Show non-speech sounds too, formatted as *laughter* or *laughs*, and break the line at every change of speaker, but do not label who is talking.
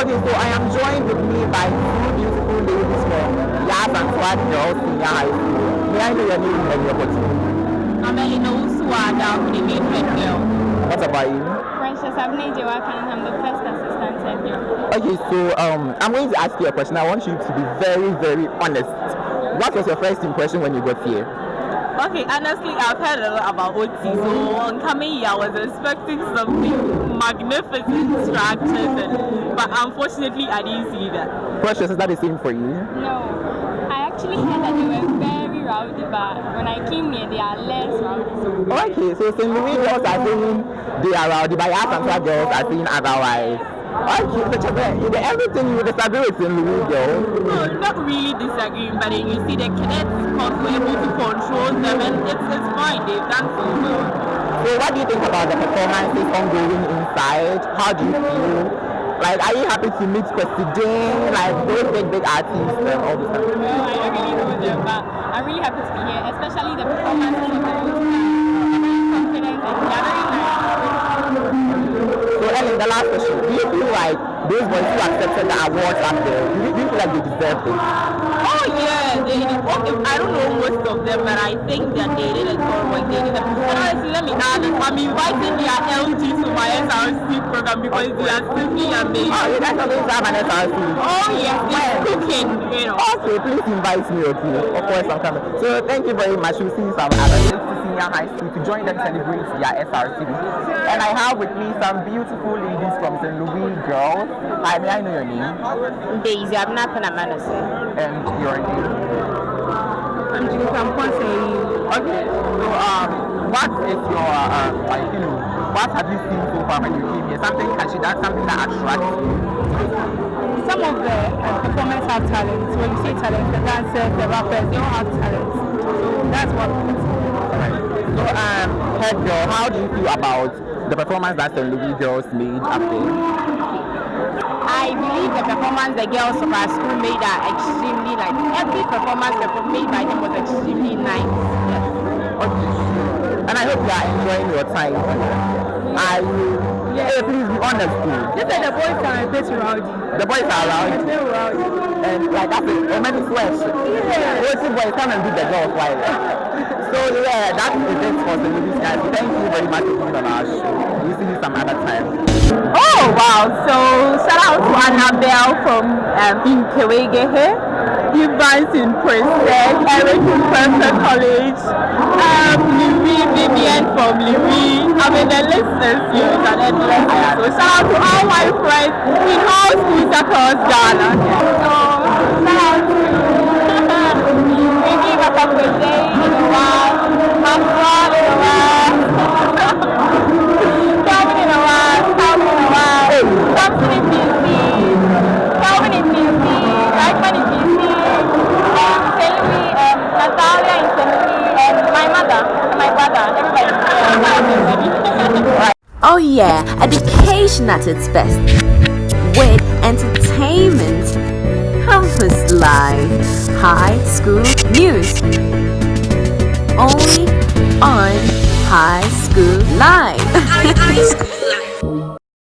Okay, so I am joined with me by two beautiful ladies from Yaa Asantewaa Girls Senior High School. May I know your name and your position?
I'm Elena Uswada, the main head girl.
What about you?
Precious Abney Jewakan, I'm the first assistant head girl.
Okay, so um, I'm going to ask you a question. I want you to be very, very honest. What was your first impression when you got here?
Okay, honestly, I've heard a lot about OT, so on coming here, I was expecting something magnificent structures, and, but unfortunately, I didn't see that.
Precious, is that the same for you?
No, I actually heard that they were very rowdy, but when I came here, they are less rowdy. So
Okay, so St. Louis girls are saying they are rowdy, but Swat girls are saying otherwise. Okay, so Chebe, everything you disagree with St. Louis girls.
No, not really disagreeing, but you see the cadets course were able to control them, and it's, it's fine, they've done so well.
So what do you think about the performances ongoing inside? How do you feel? Like, are you happy to meet Jane, like those big, big artists and all this stuff?
well, I don't really know them, but I'm really happy to be here, especially the performances of the whole time. I'm very confident and they are very nice.
So Ellen, the last question. Those boys who accepted the awards up there, do you, do you feel like they deserve it?
Oh yeah, they, okay, I don't know most of them, but I think that they did a good work. They did a, and honestly, let me add this. I'm inviting their LG to my SRC program because they are simply amazing.
Oh, you guys are going to have an SRC.
Oh yes, they're cooking, you know.
Okay, please invite me, okay? Of course, I'm coming. So thank you very much. We'll see you some other senior high school to join them celebrate their SRC. And I have with me some beautiful ladies from St. Louis Girls. Hi, may I know your name?
Daisy, I'm not gonna manage
And your name?
I'm doing some
Okay, so um, what is your uh, like you know what have you seen so far when you came here? Something catchy, that something that attracts you.
Some of the uh, performers have talent. When you say talent, the dancers, the rappers, they all have talent. So that's what
So um, head girl, how do you feel about the performance that St. Louis girls made up there?
I believe the performance the girls of our school made are extremely like every performance perform- made by them was extremely nice. Yes.
Okay. And I hope you are enjoying your time. Are you? Hey, please be honest too.
You said the boys are a bit rowdy.
The boys are you.
They're rowdy.
And like that's it. Many swears.
Yeah.
What's boys come and do the girls while. *laughs* So yeah, that is it for the movies guys. Thank you very much for being on our show. We'll see you some other time.
Oh wow! So shout out to Annabelle from um, Inkewege here, Evans in Princeton, Eric in Prempeh College, um, Louis Vivian from Louis. I mean the list is huge and endless. So shout out to all my friends in all schools across Ghana. My brother, everybody.
Oh yeah, education at its best. With entertainment, campus life, high school news. Only on High School Live.
High School Life. *laughs*